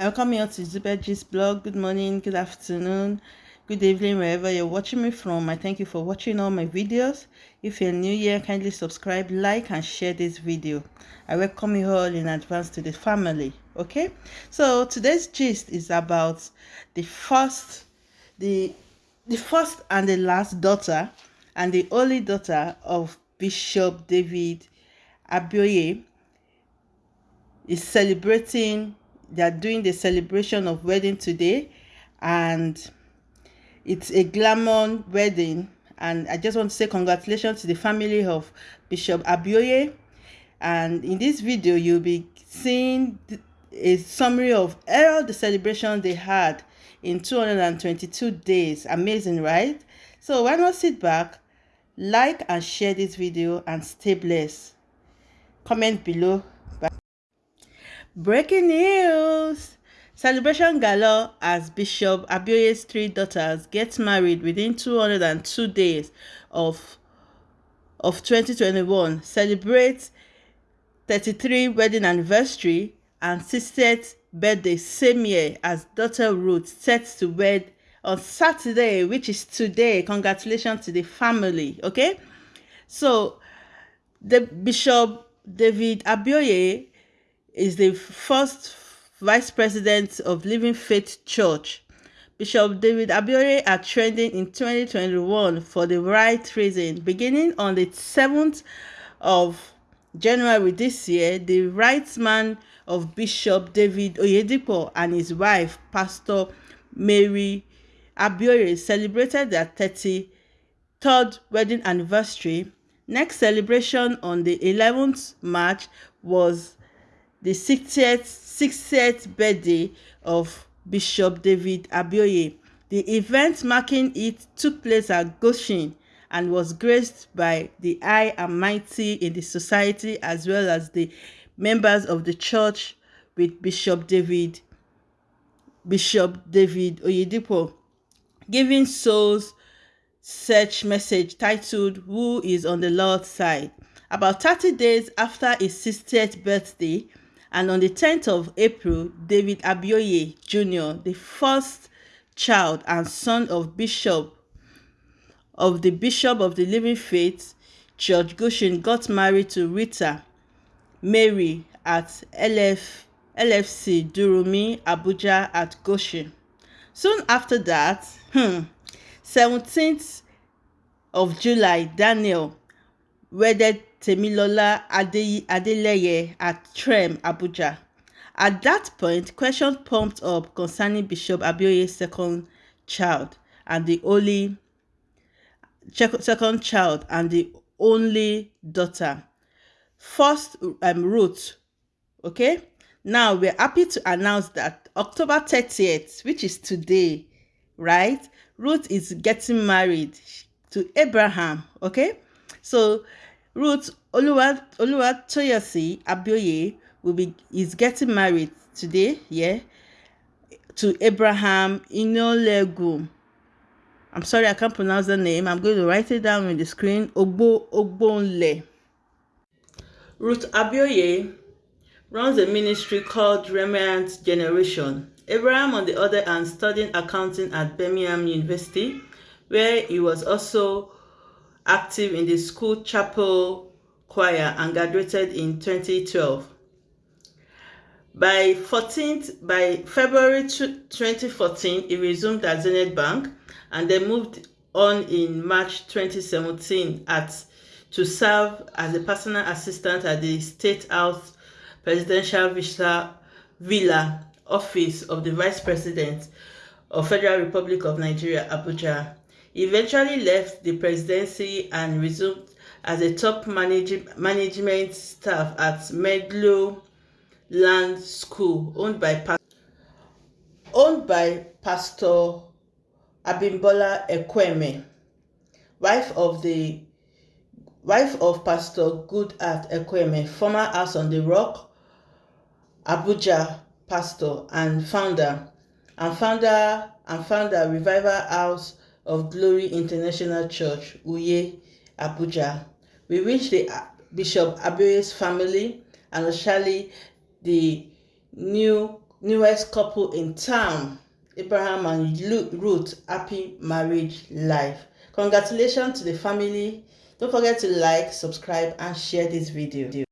Welcome you to Zubergis blog. Good morning, good afternoon, good evening, wherever you're watching me from. I thank you for watching all my videos. If you're new here, kindly subscribe, like, and share this video. I welcome you all in advance to the family. Okay, so today's gist is about the first, the the first and the last daughter, and the only daughter of Bishop David Abioye is celebrating they are doing the celebration of wedding today and it's a glamour wedding. And i just want to say congratulations to the family of bishop abioye. And in this video you'll be seeing a summary of all the celebrations they had in 222 days. Amazing right? So why not sit back like and share this video and stay blessed. Comment below Breaking news! Celebration gala as Bishop Abioye's three daughters get married within 202 days of, of 2021 celebrate 33 wedding anniversary and 60th birthday same year as daughter Ruth set to wed on Saturday, which is today. Congratulations to the family, okay? So, the Bishop David Abioye is the first vice president of Living Faith Church. Bishop David Abioye are trending in 2021 for the right reason. Beginning on the 7th of January this year, the right man of Bishop David Oyedipo and his wife, Pastor Mary Abioye, celebrated their 33rd wedding anniversary. Next celebration on the 11th March was the 60th, 60th birthday of Bishop David Abioye. The event marking it took place at Goshen and was graced by the high and mighty in the society as well as the members of the church with Bishop David Bishop David Oyedepo giving souls search message titled Who is on the Lord's Side. About 30 days after his 60th birthday, and on the 10th of April, David Abioye Jr., the first child and son of Bishop of the Bishop of the Living Faith, George Goshen, got married to Rita Mary at LF, LFC Durumi, Abuja at Goshen. Soon after that, hmm, 17th of July, Daniel wedded Temilola Ade Adeleye at Trem, Abuja. At that point, questions pumped up concerning Bishop Abioye's second child and the only second child and the only daughter. First, um, Ruth. Okay. Now we're happy to announce that October 30th, which is today, right? Ruth is getting married to Abraham. Okay. So Ruth Oluwa Oluwatoyosi Abioye will be is getting married today, yeah, to Abraham Inolegu. I'm sorry I can't pronounce the name. I'm going to write it down on the screen. Ogbo Ogbonle. Ruth Abioye runs a ministry called Remnant Generation. Abraham, on the other hand, studying accounting at Birmingham University, where he was also active in the school chapel choir and graduated in 2012. By 14th, by February 2014, he resumed at Zenith Bank and then moved on in March 2017 at to serve as a personal assistant at the State House Presidential Villa, Villa Office of the Vice President of Federal Republic of Nigeria, Abuja. Eventually left the presidency and resumed as a top manage management staff at Medlow Land School, owned by owned by Pastor Abimbola Ekweme, wife of the wife of Pastor Goodheart Ekweme, former House on the Rock, Abuja pastor and founder, and founder and founder Revival House of Glory International Church, Uye, Abuja. We wish the Bishop Abioye's family and especially the new newest couple in town, Abraham and Ruth, happy marriage life. Congratulations to the family. Don't forget to like, subscribe, and share this video.